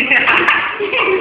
Yeah.